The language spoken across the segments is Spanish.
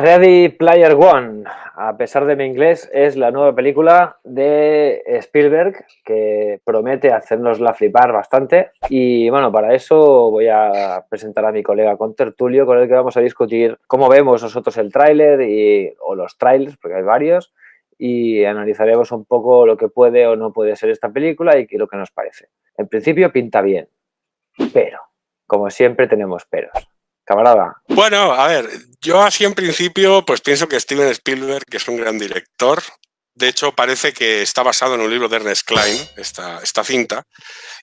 Ready Player One, a pesar de mi inglés, es la nueva película de Spielberg que promete hacernosla flipar bastante. Y bueno, para eso voy a presentar a mi colega Tertulio, con el que vamos a discutir cómo vemos nosotros el tráiler y, o los trailers, porque hay varios, y analizaremos un poco lo que puede o no puede ser esta película y lo que nos parece. En principio pinta bien, pero, como siempre, tenemos peros. Bueno, a ver, yo así en principio pues pienso que Steven Spielberg, que es un gran director, de hecho parece que está basado en un libro de Ernest Klein, esta, esta cinta.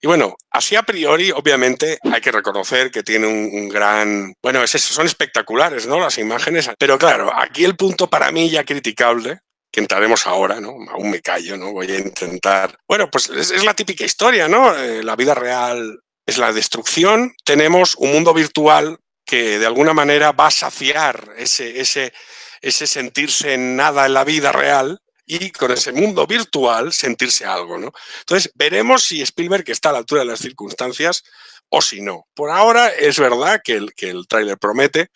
Y bueno, así a priori, obviamente, hay que reconocer que tiene un, gran... Bueno, es eso, son espectaculares, ¿no? Las imágenes. Pero claro, aquí el punto para mí ya criticable que entraremos ahora, ¿no? Aún me callo, ¿no? Voy a intentar... Bueno, pues es, la típica historia, ¿no? Eh, la vida real es la destrucción. Tenemos un mundo virtual que de alguna manera va a saciar ese, ese, ese sentirse en nada en la vida real y con ese mundo virtual sentirse algo. ¿no? Entonces, veremos si Spielberg está a la altura de las circunstancias o si no. Por ahora es verdad que el, que el tráiler promete,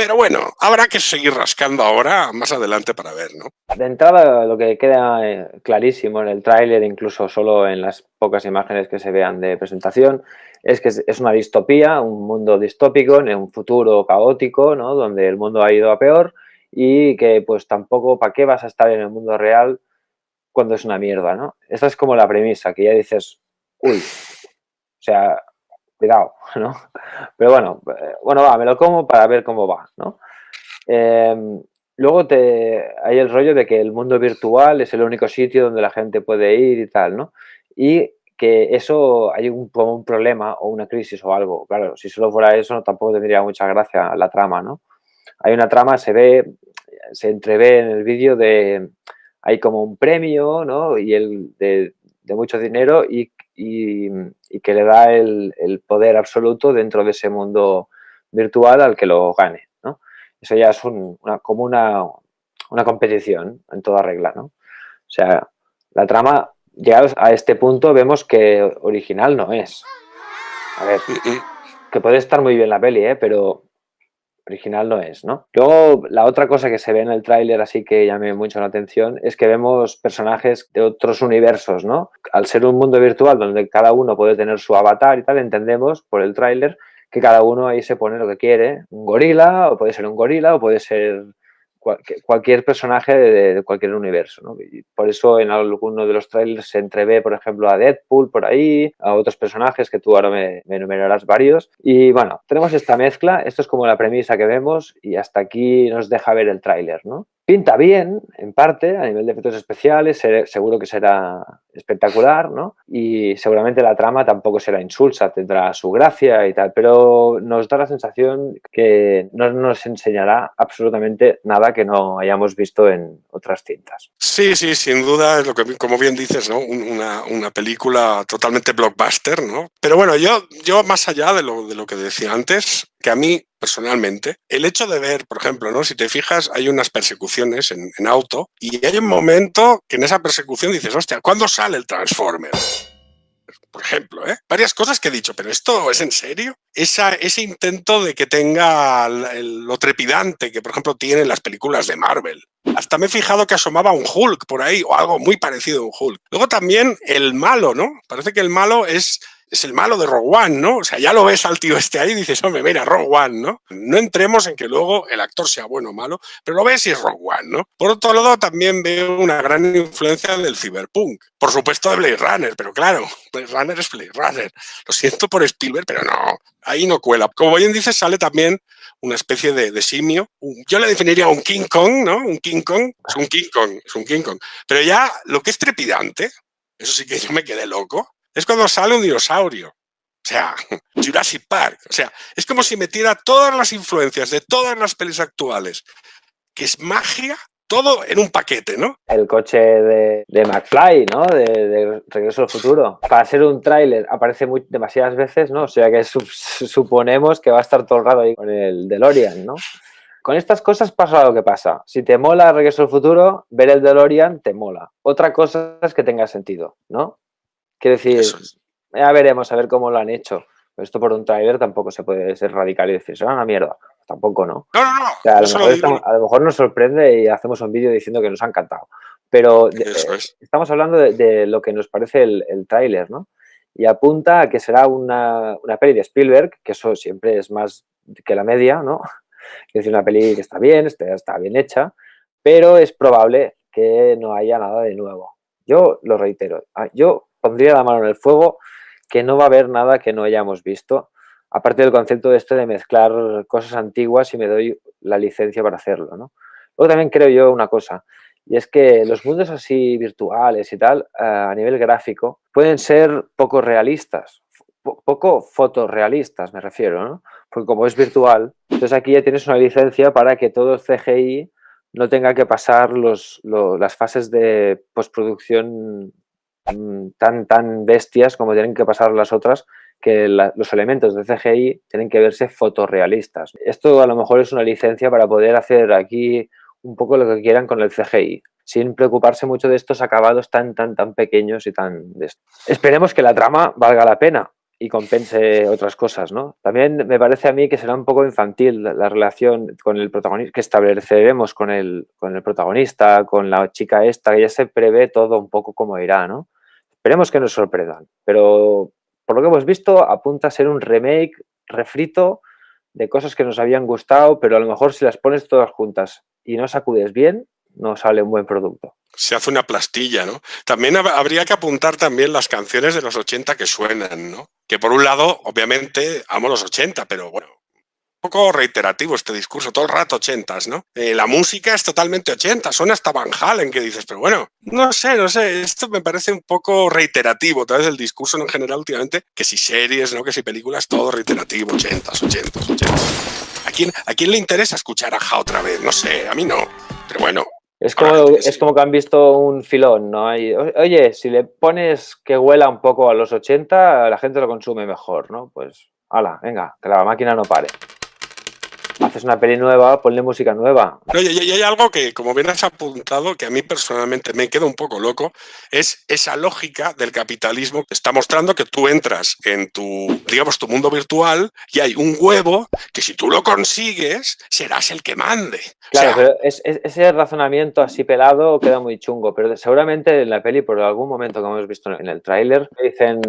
pero bueno, habrá que seguir rascando ahora, más adelante para ver, ¿no? De entrada, lo que queda eh, clarísimo en el tráiler, incluso solo en las pocas imágenes que se vean de presentación, es que es una distopía, un mundo distópico en un futuro caótico, ¿no? Donde el mundo ha ido a peor y que pues tampoco, ¿para qué vas a estar en el mundo real cuando es una mierda, ¿no? Esta es como la premisa, que ya dices, uy, o sea, cuidado, ¿no? Pero bueno, eh, bueno, me lo como para ver cómo va, ¿no? Em, luego te, hay el rollo de que el mundo virtual es el único sitio donde la gente puede ir y tal, ¿no? Y que eso hay un, un problema o una crisis o algo. Claro, si solo fuera eso tampoco tendría mucha gracia la trama, ¿no? Hay una trama, se ve, se entrevé en el vídeo de, hay como un premio, ¿no? Y el de, mucho dinero y, que le da el, poder absoluto dentro de ese mundo virtual al que lo gane, ¿no? Eso ya es una, como una, una competición en toda regla, ¿no? O sea, la trama llegados a este punto vemos que original no es. A ver, que puede estar muy bien la peli, ¿eh? pero original no es, ¿no? Luego, la otra cosa que se ve en el tráiler, así que llame mucho la atención, es que vemos personajes de otros universos, ¿no? Al ser un mundo virtual donde cada uno puede tener su avatar y tal, entendemos por el tráiler que cada uno ahí se pone lo que quiere. Un gorila, o puede ser un gorila, o puede ser cualquier personaje de, cualquier universo. ¿no? Y por eso en alguno de los trailers se entrevé, por ejemplo, a Deadpool por ahí, a otros personajes que tú ahora me, me, enumerarás varios. Y bueno, tenemos esta mezcla, esto es como la premisa que vemos y hasta aquí nos deja ver el tráiler. ¿no? Pinta bien, en parte, a nivel de efectos especiales, seguro que será espectacular, ¿no? Y seguramente la trama tampoco será insulsa, tendrá su gracia y tal, pero nos da la sensación que no nos enseñará absolutamente nada que no hayamos visto en otras cintas. Sí, sí, sin duda, es lo que, como bien dices, ¿no? Una, una película totalmente blockbuster, ¿no? Pero bueno, yo, yo más allá de lo, de lo que decía antes, que a mí personalmente, el hecho de ver, por ejemplo, ¿no? si te fijas, hay unas persecuciones en, auto y hay un momento que en esa persecución dices, hostia, ¿cuándo sale el Transformer? Por ejemplo, ¿eh? varias cosas que he dicho, pero ¿esto es en serio? Esa, ese intento de que tenga lo trepidante que, por ejemplo, tienen las películas de Marvel. Hasta me he fijado que asomaba un Hulk por ahí, o algo muy parecido a un Hulk. Luego también el malo, ¿no? Parece que el malo es es el malo de Rogue One, ¿no? O sea, ya lo ves al tío este ahí y dices, hombre, mira, Rogue One, ¿no? No entremos en que luego el actor sea bueno o malo, pero lo ves y es Rogue One, ¿no? Por otro lado, también veo una gran influencia del cyberpunk. Por supuesto de Blade Runner, pero claro, Blade Runner es Blade Runner. Lo siento por Spielberg, pero no, ahí no cuela. Como bien dices, sale también una especie de, simio. Yo le definiría un King Kong, ¿no? Un King Kong, es un King Kong, es un King Kong. Pero ya lo que es trepidante, eso sí que yo me quedé loco, es cuando sale un dinosaurio. O sea, Jurassic Park. O sea, es como si metiera todas las influencias de todas las pelis actuales, que es magia, todo en un paquete, ¿no? El coche de, de McFly, ¿no? De, Regreso al Futuro. Para ser un tráiler aparece muy, demasiadas veces, ¿no? O sea que suponemos que va a estar todo el rato ahí con el DeLorean, ¿no? Con estas cosas pasa lo que pasa. Si te mola Regreso al Futuro, ver el DeLorean te mola. Otra cosa es que tenga sentido, ¿no? Quiero decir, ya veremos a ver cómo lo han hecho. Esto por un trailer tampoco se puede ser radical y decir, será una mierda. tampoco, ¿no? No, no, no. a, lo mejor nos sorprende y hacemos un vídeo diciendo que nos ha encantado. Pero eh, estamos hablando de, lo que nos parece el, el tráiler, ¿no? Y apunta a que será una, una peli de Spielberg, que eso siempre es más que la media, ¿no? Es decir, una peli que está bien, está, está bien hecha, pero es probable que no haya nada de nuevo. Yo lo reitero, ah, yo pondría la mano en el fuego que no va a haber nada que no hayamos visto, aparte del concepto de este de mezclar cosas antiguas y me doy la licencia para hacerlo, ¿no? Luego también creo yo una cosa, y es que los mundos así virtuales y tal, eh, a nivel gráfico, pueden ser poco realistas, poco fotorrealistas me refiero, ¿no? Porque como es virtual, entonces aquí ya tienes una licencia para que todo CGI no tenga que pasar las fases de postproducción tan, tan bestias como tienen que pasar las otras, que los elementos de CGI tienen que verse fotorrealistas. Esto a lo mejor es una licencia para poder hacer aquí un poco lo que quieran con el CGI, sin preocuparse mucho de estos acabados tan, tan, tan pequeños y tan... Esperemos que la trama valga la pena, y compense otras cosas, ¿no? También me parece a mí que será un poco infantil la relación con el protagonista, que estableceremos con el, con el protagonista, con la chica esta, que ya se prevé todo un poco como irá, ¿no? Esperemos que nos sorprendan, pero por lo que hemos visto apunta a ser un remake refrito de cosas que nos habían gustado, pero a lo mejor si las pones todas juntas y no sacudes bien, no sale un buen producto se hace una plastilla, ¿no? También habría que apuntar también las canciones de los 80 que suenan, ¿no? Que por un lado, obviamente, amo los 80, pero bueno, poco reiterativo este discurso, todo el rato 80, ¿no? Eh, la música es totalmente 80, suena hasta Van Halen, que dices, pero bueno, no sé, no sé, esto me parece un poco reiterativo, tal vez el discurso en general últimamente, que si series, ¿no? Que si películas, todo reiterativo, 80, 80, 80. ¿A quién, ¿A quién le interesa escuchar a Ja otra vez? No sé, a mí no, pero bueno, es como, es como que han visto un filón, ¿no? oye, si le pones que huela un poco a los 80, la gente lo consume mejor, ¿no? Pues, ala, venga, que la máquina no pare haces una peli nueva, ponle música nueva. No, y, hay algo que, como bien has apuntado, que a mí personalmente me queda un poco loco, es esa lógica del capitalismo que está mostrando que tú entras en tu, digamos, tu mundo virtual y hay un huevo que si tú lo consigues, serás el que mande. Claro, pero ese razonamiento así pelado queda muy chungo, pero seguramente en la peli, por algún momento que hemos visto en el tráiler, dicen,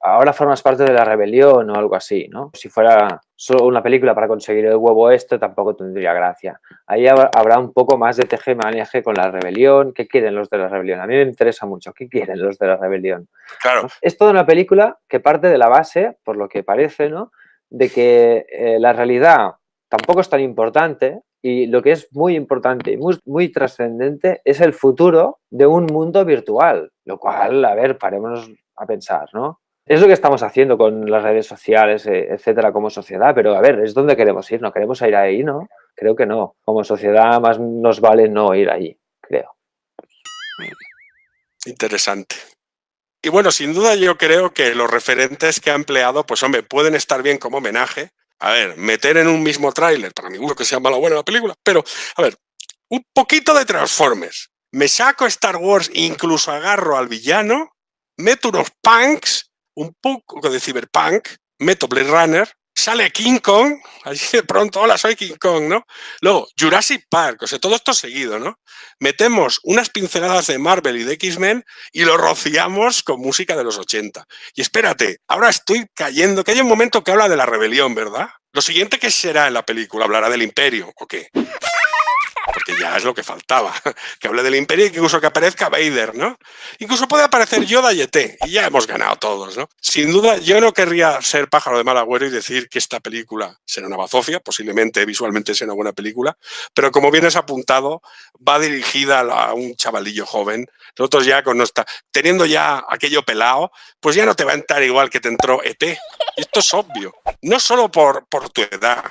ahora formas parte de la rebelión o algo así, ¿no? Si fuera solo una película para conseguir el huevo esto tampoco tendría gracia. Ahí habrá un poco más de teje maneje con la rebelión. ¿Qué quieren los de la rebelión? A mí me interesa mucho. ¿Qué quieren los de la rebelión? Claro. Es toda una película que parte de la base, por lo que parece, ¿no? De que eh, la realidad tampoco es tan importante y lo que es muy importante y muy, muy trascendente es el futuro de un mundo virtual. Lo cual, a ver, parémonos a pensar, ¿no? Es lo que estamos haciendo con las redes sociales, eh, etcétera, como sociedad, pero a ver, es donde queremos ir, ¿no? ¿Queremos ir ahí, no? Creo que no. Como sociedad más nos vale no ir ahí, creo. Interesante. Y bueno, sin duda yo creo que los referentes que ha empleado, pues hombre, pueden estar bien como homenaje. A ver, meter en un mismo tráiler, para mí que sea malo buena la película, pero a ver, un poquito de Transformers. Me saco Star Wars, incluso agarro al villano, meto unos punks un poco de cyberpunk, meto Blade Runner, sale King Kong, allí de pronto, hola, soy King Kong, ¿no? Luego, Jurassic Park, o sea, todo esto seguido, ¿no? Metemos unas pinceladas de Marvel y de X-Men y lo rociamos con música de los 80. Y espérate, ahora estoy cayendo, que hay un momento que habla de la rebelión, ¿verdad? Lo siguiente que será en la película, ¿hablará del imperio o qué? Porque ya es lo que faltaba, que hable del imperio y que incluso que aparezca Vader, ¿no? Incluso puede aparecer Yoda y ET, y ya hemos ganado todos, ¿no? Sin duda, yo no querría ser pájaro de mal agüero y decir que esta película será una bazofia, posiblemente visualmente sea una buena película, pero como bien has apuntado, va dirigida a un chavalillo joven. Nosotros ya con nuestra, teniendo ya aquello pelado, pues ya no te va a entrar igual que te entró ET. Esto es obvio, no solo por, por tu edad,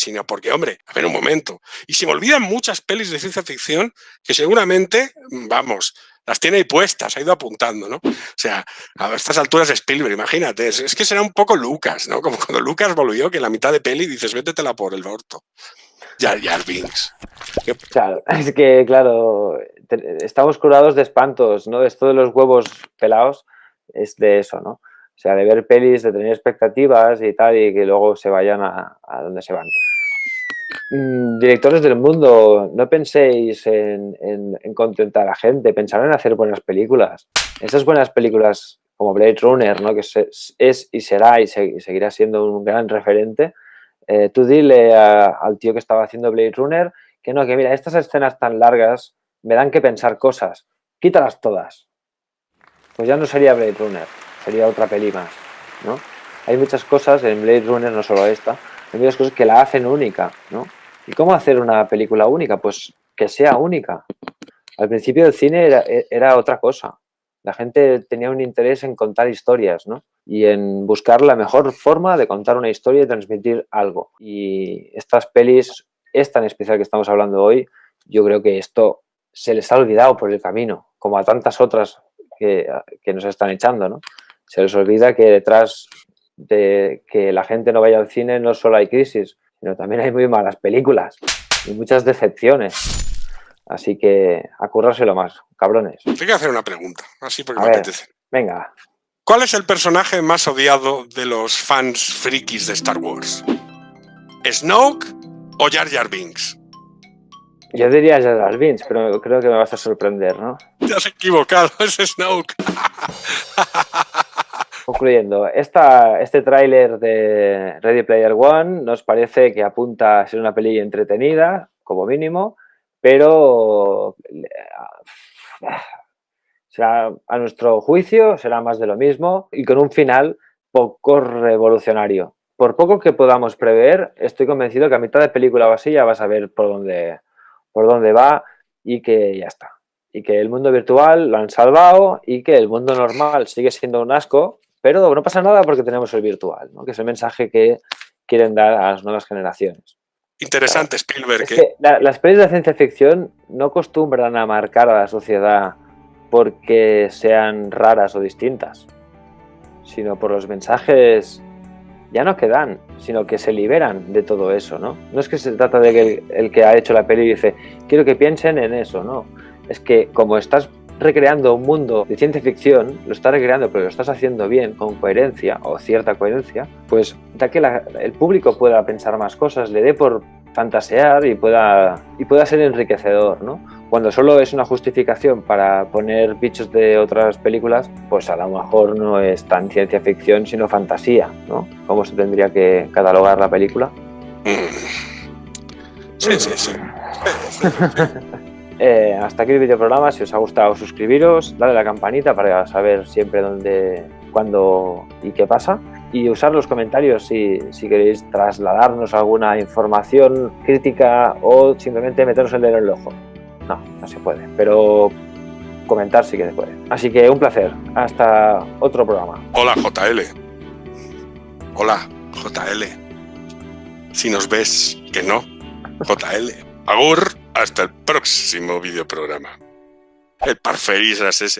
sino porque, hombre, a ver un momento. Y se me olvidan muchas pelis de ciencia ficción que seguramente, vamos, las tiene ahí puestas, ha ido apuntando, ¿no? O sea, a estas alturas Spielberg, imagínate, es, que será un poco Lucas, ¿no? Como cuando Lucas volvió, que en la mitad de peli dices, vétetela por el orto. ya Jar Binks. Claro, es que, claro, estamos curados de espantos, ¿no? Esto de los huevos pelados es de eso, ¿no? O sea, de ver pelis, de tener expectativas y tal, y que luego se vayan a, a donde se van. Mm, directores del mundo, no penséis en, contentar a la gente, pensad en hacer buenas películas. Esas buenas películas como Blade Runner, ¿no? que es, y será y, seguirá siendo un gran referente, eh, tú dile al tío que estaba haciendo Blade Runner que no, que mira, estas escenas tan largas me dan que pensar cosas, quítalas todas. Pues ya no sería Blade Runner, sería otra peli más, ¿no? Hay muchas cosas en Blade Runner, no solo esta, hay muchas cosas que la hacen única, ¿no? ¿Y cómo hacer una película única? Pues que sea única. Al principio el cine era, era otra cosa. La gente tenía un interés en contar historias, ¿no? Y en buscar la mejor forma de contar una historia y transmitir algo. Y estas pelis, es tan especial que estamos hablando hoy, yo creo que esto se les ha olvidado por el camino, como a tantas otras que, que nos están echando, ¿no? Se les olvida que detrás de que la gente no vaya al cine no solo hay crisis, sino también hay muy malas películas y muchas decepciones. Así que a currárselo más, cabrones. Tengo que hacer una pregunta, así porque me apetece. Venga. ¿Cuál es el personaje más odiado de los fans frikis de Star Wars? ¿Snoke o Jar Jar Binks? Yo diría Jar Jar Binks, pero creo que me vas a sorprender, ¿no? Te has equivocado, es Snoke. Concluyendo, este tráiler de Ready Player One nos parece que apunta a ser una peli entretenida, como mínimo, pero será, a nuestro juicio será más de lo mismo y con un final poco revolucionario. Por poco que podamos prever, estoy convencido que a mitad de película o así ya vas a ver por dónde, por dónde va y que ya está. Y que el mundo virtual lo han salvado y que el mundo normal sigue siendo un asco pero no pasa nada porque tenemos el virtual, ¿no? que es el mensaje que quieren dar a las nuevas generaciones. Interesante, Spielberg. ¿eh? las pelis de ciencia ficción no acostumbran a marcar a la sociedad porque sean raras o distintas, sino por los mensajes ya no que dan, sino que se liberan de todo eso, ¿no? No es que se trata de que el, el que ha hecho la peli dice, quiero que piensen en eso, ¿no? Es que como estás recreando un mundo de ciencia ficción, lo estás recreando pero lo estás haciendo bien, con coherencia o cierta coherencia, pues da que el público pueda pensar más cosas, le dé por fantasear y pueda, y pueda ser enriquecedor, ¿no? Cuando solo es una justificación para poner bichos de otras películas, pues a lo mejor no es tan ciencia ficción, sino fantasía, ¿no? ¿Cómo se tendría que catalogar la película? Sí, sí, sí. Eh, hasta aquí el videoprograma. Si os ha gustado, suscribiros, dale a la campanita para saber siempre dónde, cuándo y qué pasa. Y usar los comentarios si, queréis trasladarnos alguna información crítica o simplemente meternos el dedo en el ojo. No, no se puede, pero comentar sí que se puede. Así que un placer. Hasta otro programa. Hola JL. Hola JL. Si nos ves, que no. JL. Agur. Hasta el próximo videoprograma. El parferisas ese.